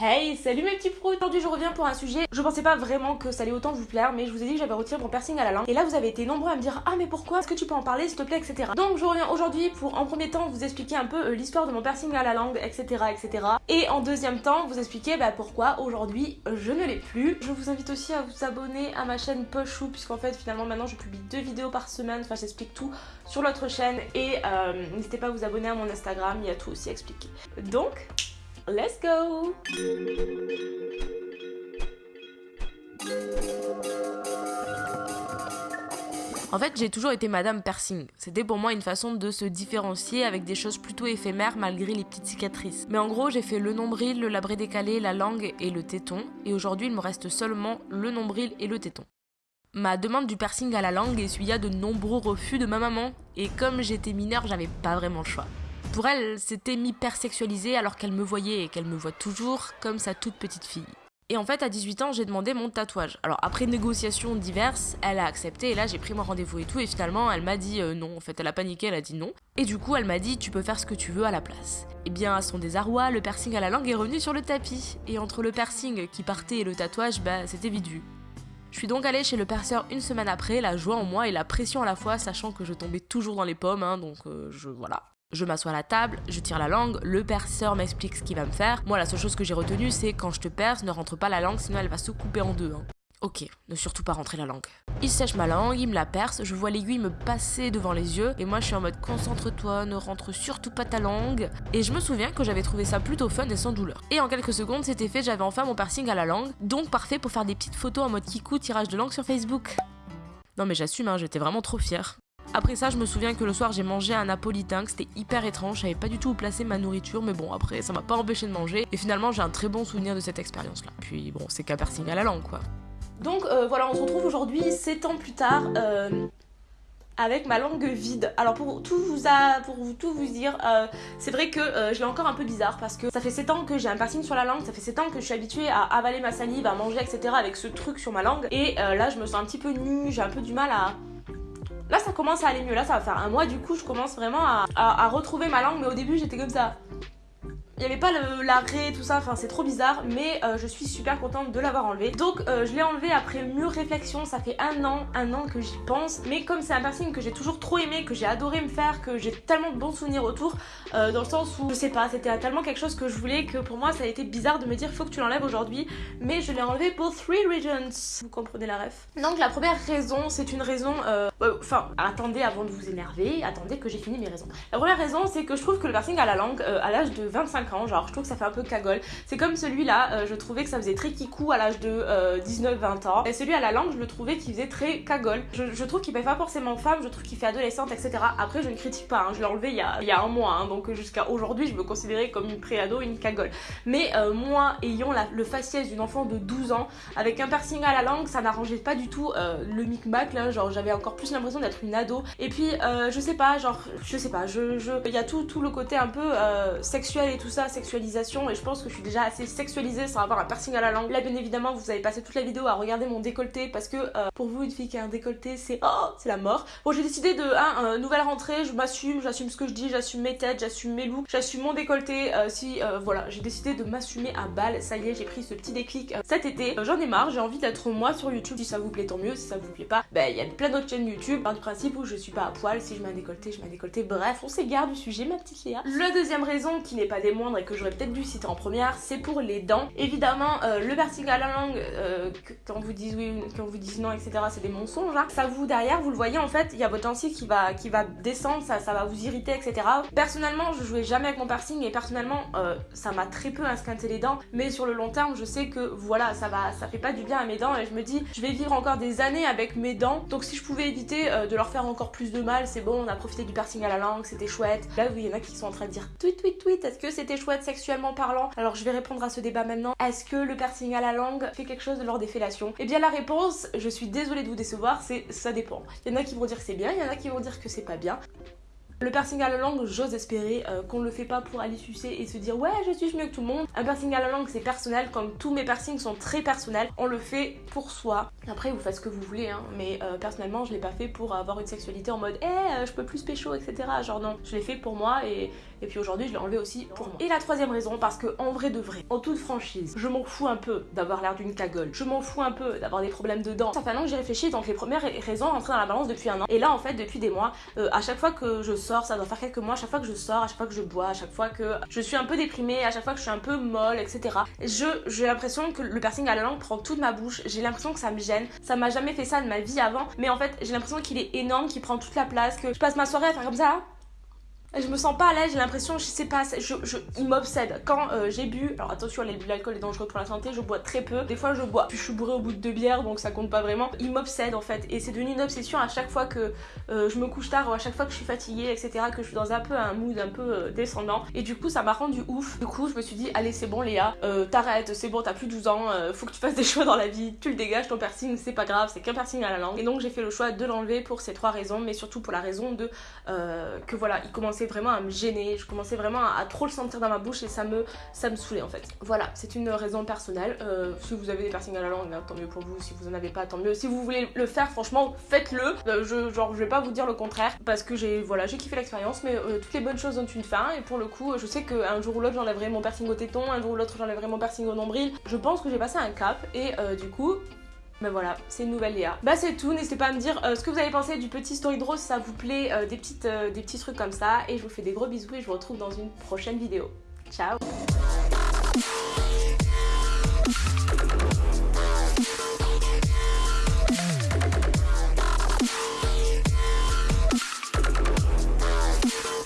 Hey, salut mes petits pros Aujourd'hui je reviens pour un sujet, je pensais pas vraiment que ça allait autant vous plaire, mais je vous ai dit que j'avais retiré mon piercing à la langue. Et là vous avez été nombreux à me dire ah mais pourquoi, est-ce que tu peux en parler s'il te plaît, etc. Donc je reviens aujourd'hui pour en premier temps vous expliquer un peu euh, l'histoire de mon piercing à la langue, etc. etc. Et en deuxième temps vous expliquer bah, pourquoi aujourd'hui je ne l'ai plus. Je vous invite aussi à vous abonner à ma chaîne Pochou, puisqu'en fait finalement maintenant je publie deux vidéos par semaine, enfin j'explique tout sur l'autre chaîne. Et euh, n'hésitez pas à vous abonner à mon Instagram, il y a tout aussi expliqué. Donc... Let's go En fait, j'ai toujours été Madame Piercing. C'était pour moi une façon de se différencier avec des choses plutôt éphémères malgré les petites cicatrices. Mais en gros, j'ai fait le nombril, le labré décalé, la langue et le téton. Et aujourd'hui, il me reste seulement le nombril et le téton. Ma demande du piercing à la langue essuya de nombreux refus de ma maman. Et comme j'étais mineure, j'avais pas vraiment le choix. Pour elle, c'était m'hypersexualiser alors qu'elle me voyait et qu'elle me voit toujours comme sa toute petite fille. Et en fait, à 18 ans, j'ai demandé mon tatouage. Alors après négociations diverses, elle a accepté et là j'ai pris mon rendez-vous et tout et finalement elle m'a dit euh, non. En fait, elle a paniqué, elle a dit non. Et du coup, elle m'a dit tu peux faire ce que tu veux à la place. Et eh bien à son désarroi, le piercing à la langue est revenu sur le tapis. Et entre le piercing qui partait et le tatouage, bah c'était vite vu. Je suis donc allée chez le perceur une semaine après, la joie en moi et la pression à la fois, sachant que je tombais toujours dans les pommes, hein, donc euh, je voilà. Je m'assois à la table, je tire la langue, le perceur m'explique ce qu'il va me faire. Moi, la seule chose que j'ai retenue, c'est quand je te perce, ne rentre pas la langue, sinon elle va se couper en deux. Hein. Ok, ne surtout pas rentrer la langue. Il sèche ma langue, il me la perce, je vois l'aiguille me passer devant les yeux, et moi je suis en mode concentre-toi, ne rentre surtout pas ta langue. Et je me souviens que j'avais trouvé ça plutôt fun et sans douleur. Et en quelques secondes, c'était fait, j'avais enfin mon piercing à la langue, donc parfait pour faire des petites photos en mode kikou tirage de langue sur Facebook. Non mais j'assume, hein, j'étais vraiment trop fière. Après ça, je me souviens que le soir, j'ai mangé un napolitain, que c'était hyper étrange, je savais pas du tout où placer ma nourriture, mais bon, après, ça m'a pas empêché de manger. Et finalement, j'ai un très bon souvenir de cette expérience-là. Puis bon, c'est qu'un piercing à la langue, quoi. Donc euh, voilà, on se retrouve aujourd'hui, 7 ans plus tard, euh, avec ma langue vide. Alors pour tout vous, pour tout vous dire, euh, c'est vrai que je l'ai encore un peu bizarre parce que ça fait 7 ans que j'ai un piercing sur la langue, ça fait 7 ans que je suis habituée à avaler ma salive, à manger, etc. avec ce truc sur ma langue. Et là, je me sens un petit peu nue, j'ai un peu du mal à Là, ça commence à aller mieux. Là, ça va faire un mois, du coup, je commence vraiment à, retrouver ma langue. Mais au début, j'étais comme ça. Il n'y avait pas l'arrêt, tout ça, enfin c'est trop bizarre, mais euh, je suis super contente de l'avoir enlevé. Donc euh, je l'ai enlevé après mûre réflexion, ça fait un an, un an que j'y pense. Mais comme c'est un piercing que j'ai toujours trop aimé, que j'ai adoré me faire, que j'ai tellement de bons souvenirs autour, euh, dans le sens où, je sais pas, c'était tellement quelque chose que je voulais que pour moi ça a été bizarre de me dire faut que tu l'enlèves aujourd'hui. Mais je l'ai enlevé pour three reasons. Vous comprenez la ref? Donc la première raison, c'est une raison... Enfin, attendez avant de vous énerver, attendez que j'ai fini mes raisons. La première raison, c'est que je trouve que le piercing à la langue, à l'âge de 25 genre je trouve que ça fait un peu cagole. C'est comme celui-là, euh, je trouvais que ça faisait très kikou à l'âge de 19-20 euh, ans. Et celui à la langue, je le trouvais qu'il faisait très cagole. Je, trouve qu'il fait pas forcément femme, je trouve qu'il fait adolescente, etc. Après, je ne critique pas, hein. je l'ai enlevé il y, a, il y a un mois, hein. donc jusqu'à aujourd'hui, je me considérais comme une préado, une cagole. Mais euh, moi, ayant le faciès d'une enfant de 12 ans, avec un piercing à la langue, ça n'arrangeait pas du tout le micmac là, genre j'avais encore plus l'impression d'être une ado. Et puis, je sais pas, genre, je sais pas, je, je, il y a tout, tout le côté un peu sexuel et tout sexualisation et je pense que je suis déjà assez sexualisée sans avoir un piercing à la langue. Là bien évidemment vous avez passé toute la vidéo à regarder mon décolleté parce que euh, pour vous une fille qui a un décolleté c'est oh c'est la mort. Bon j'ai décidé de hein, nouvelle rentrée, je m'assume, j'assume ce que je dis, j'assume mes têtes, j'assume mes looks, j'assume mon décolleté. Euh, si euh, voilà j'ai décidé de m'assumer à balle, ça y est j'ai pris ce petit déclic cet été. J'en ai marre, j'ai envie d'être moi sur YouTube. Si ça vous plaît tant mieux, si ça vous plaît pas, ben il y a plein d'autres chaînes YouTube. Par du principe où je suis pas à poil, si je mets un décolleté, je mets un décolleté. Bref on s'égare du sujet ma petite Léa. La deuxième raison qui n'est pas des et que j'aurais peut-être dû citer en première, c'est pour les dents. Évidemment, euh, le piercing à la langue, euh, quand vous dites oui, quand vous dites non, etc., c'est des mensonges. Hein. Ça vous derrière, vous le voyez en fait, il y a votre gencive qui va, qui va descendre, ça, ça va vous irriter, etc. Personnellement, je jouais jamais avec mon piercing et personnellement, euh, ça m'a très peu esquinté les dents. Mais sur le long terme, je sais que voilà, ça va, ça fait pas du bien à mes dents et je me dis, je vais vivre encore des années avec mes dents. Donc si je pouvais éviter de leur faire encore plus de mal, c'est bon, on a profité du piercing à la langue, c'était chouette. Là, il y en a qui sont en train de dire tweet, tweet, tweet, est-ce que c'était chouette sexuellement parlant Alors je vais répondre à ce débat maintenant. Est-ce que le piercing à la langue fait quelque chose lors des fellations? Eh bien la réponse, je suis désolée de vous décevoir, c'est ça dépend. Il y en a qui vont dire c'est bien, il y en a qui vont dire que c'est pas bien. Le piercing à la langue, j'ose espérer euh, qu'on le fait pas pour aller sucer et se dire ouais je suis mieux que tout le monde. Un piercing à la langue c'est personnel, comme tous mes piercings sont très personnels, on le fait pour soi. Après vous faites ce que vous voulez hein, mais euh, personnellement je l'ai pas fait pour avoir une sexualité en mode eh je peux plus pécho etc. Genre non, je l'ai fait pour moi et, Et puis aujourd'hui, je l'ai enlevé aussi pour moi. Et la troisième raison, parce que en vrai de vrai, en toute franchise, je m'en fous un peu d'avoir l'air d'une cagole. Je m'en fous un peu d'avoir des problèmes de dents. Ça fait un an que j'ai réfléchi, donc les premières raisons rentrent dans la balance depuis un an. Et là, en fait, depuis des mois, à chaque fois que je sors, ça doit faire quelques mois, à chaque fois que je sors, à chaque fois que je bois, à chaque fois que je suis un peu déprimée, à chaque fois que je suis un peu molle, etc. J'ai l'impression que le piercing à la langue prend toute ma bouche. J'ai l'impression que ça me gêne. Ça m'a jamais fait ça de ma vie avant, mais en fait, j'ai l'impression qu'il est énorme, qu'il prend toute la place, que je passe ma soirée à faire comme ça je me sens pas à l'aise, j'ai l'impression, je sais pas, je, je il m'obsède. Quand euh, j'ai bu, alors attention, l'alcool est dangereux pour la santé, je bois très peu. Des fois, je bois, puis je suis bourrée au bout de deux bières, donc ça compte pas vraiment. Il m'obsède en fait, et c'est devenu une obsession à chaque fois que euh, je me couche tard ou à chaque fois que je suis fatiguée, etc., que je suis dans un peu un mood un peu euh, descendant. Et du coup, ça m'a rendu ouf. Du coup, je me suis dit, allez, c'est bon, Léa, t'arrêtes, c'est bon, t'as plus de 12 ans, faut que tu fasses des choix dans la vie, tu le dégages, ton piercing, c'est pas grave, c'est qu'un piercing à la langue. Et donc, j'ai fait le choix de l'enlever pour ces trois raisons, mais surtout pour la raison de que voilà, il commençait vraiment à me gêner je commençais vraiment à, trop le sentir dans ma bouche et ça me, ça me saoulait en fait. Voilà, c'est une raison personnelle. Euh, si vous avez des piercings à la langue, tant mieux pour vous. Si vous en avez pas, tant mieux. Si vous voulez le faire, franchement, faites-le. Euh, je, genre, je vais pas vous dire le contraire parce que j'ai voilà, j'ai kiffé l'expérience, mais euh, toutes les bonnes choses ont une fin. Et pour le coup, je sais qu'un jour ou l'autre, j'enlèverai mon piercing au téton, un jour ou l'autre, j'enlèverai mon piercing au nombril. Je pense que j'ai passé un cap et du coup, ben voilà, c'est une nouvelle Léa. Bah c'est tout, n'hésitez pas à me dire euh, ce que vous avez pensé du petit story draw si ça vous plaît, euh, des, petites, euh, des petits trucs comme ça. Et je vous fais des gros bisous et je vous retrouve dans une prochaine vidéo. Ciao